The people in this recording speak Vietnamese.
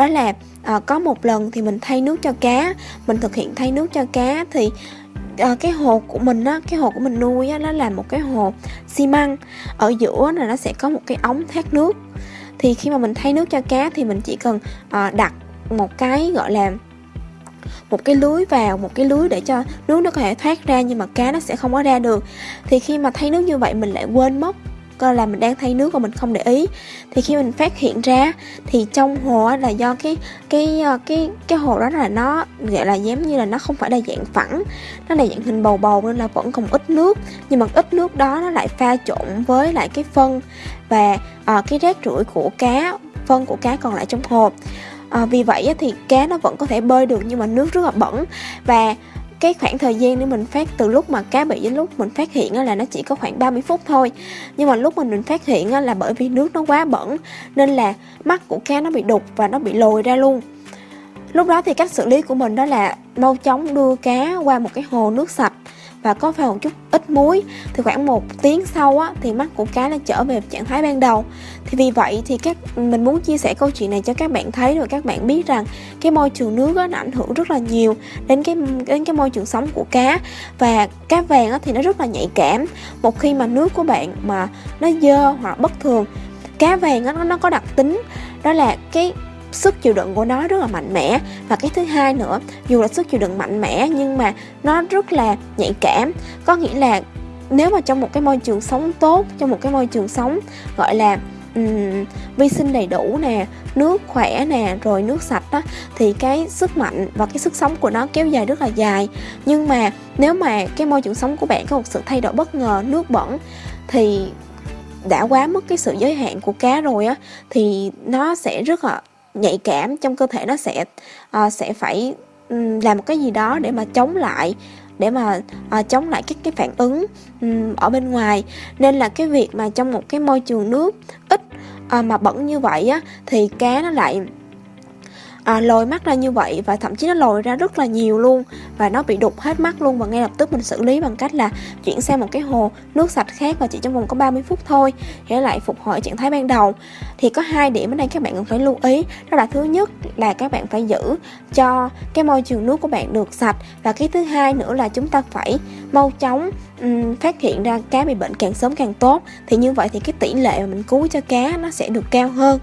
đó là à, có một lần thì mình thay nước cho cá mình thực hiện thay nước cho cá thì à, cái hồ của mình á cái hồ của mình nuôi á nó là một cái hồ xi măng. Ở giữa là nó sẽ có một cái ống thoát nước. Thì khi mà mình thay nước cho cá thì mình chỉ cần à, đặt một cái gọi là một cái lưới vào một cái lưới để cho nước nó có thể thoát ra nhưng mà cá nó sẽ không có ra được. Thì khi mà thay nước như vậy mình lại quên mất coi là mình đang thay nước và mình không để ý. Thì khi mình phát hiện ra thì trong hồ là do cái cái ờ, cái cái hồ đó là nó gọi là giống như là nó không phải là dạng phẳng nó là dạng hình bầu bầu nên là vẫn còn ít nước. Nhưng mà ít nước đó nó lại pha trộn với lại cái phân và à, cái rác rưởi của cá phân của cá còn lại trong hồ. À, vì vậy thì cá nó vẫn có thể bơi được nhưng mà nước rất là bẩn. Và cái khoảng thời gian để mình phát, từ lúc mà cá bị đến lúc mình phát hiện là nó chỉ có khoảng 30 phút thôi. Nhưng mà lúc mình mình phát hiện là bởi vì nước nó quá bẩn, nên là mắt của cá nó bị đục và nó bị lồi ra luôn. Lúc đó thì cách xử lý của mình đó là mau chóng đưa cá qua một cái hồ nước sạch và có pha một chút ít muối. Thì khoảng một tiếng sau á thì mắt của cá đã trở về trạng thái ban đầu. Thì vì vậy thì các mình muốn chia sẻ câu chuyện này cho các bạn thấy rồi các bạn biết rằng cái môi trường nước á, nó ảnh hưởng rất là nhiều đến cái đến cái môi trường sống của cá. Và cá vàng á, thì nó rất là nhạy cảm. Một khi mà nước của bạn mà nó dơ hoặc bất thường cá vàng á, nó nó có đặc tính. Đó là cái sức chịu đựng của nó rất là mạnh mẽ. Và cái thứ hai nữa dù là sức chịu đựng mạnh mẽ nhưng mà nó rất là nhạy cảm. Có nghĩa là nếu mà trong một cái môi trường sống tốt trong một cái môi trường sống gọi là um, vi sinh đầy đủ nè nước khỏe nè rồi nước sạch đó thì cái sức mạnh và cái sức sống của nó kéo dài rất là dài. Nhưng mà nếu mà cái môi trường sống của bạn có một sự thay đổi bất ngờ nước bẩn thì đã quá mất cái sự giới hạn của cá rồi á thì nó sẽ rất là nhạy cảm trong cơ thể nó sẽ uh, sẽ phải um, làm một cái gì đó để mà chống lại để mà à, chống lại các cái phản ứng um, ở bên ngoài. Nên là cái việc mà trong một cái môi trường nước ít à, mà bẩn như vậy á thì cá nó lại à, lồi mắt ra như vậy và thậm chí nó lồi ra rất là nhiều luôn. Và nó bị đục hết mắt luôn và ngay lập tức mình xử lý bằng cách là chuyển sang một cái hồ nước sạch khác và chỉ trong vòng có 30 phút thôi. Để lại phục hồi trạng thái ban đầu. Thì có hai điểm ở đây các bạn cần phải lưu ý. Đó là thứ nhất là các bạn phải giữ cho cái môi trường nước của bạn được sạch. Và cái thứ hai nữa là chúng ta phải mau chóng um, phát hiện ra cá bị bệnh càng sớm càng tốt. Thì như vậy thì cái tỷ lệ mà mình cứu cho cá nó sẽ được cao hơn.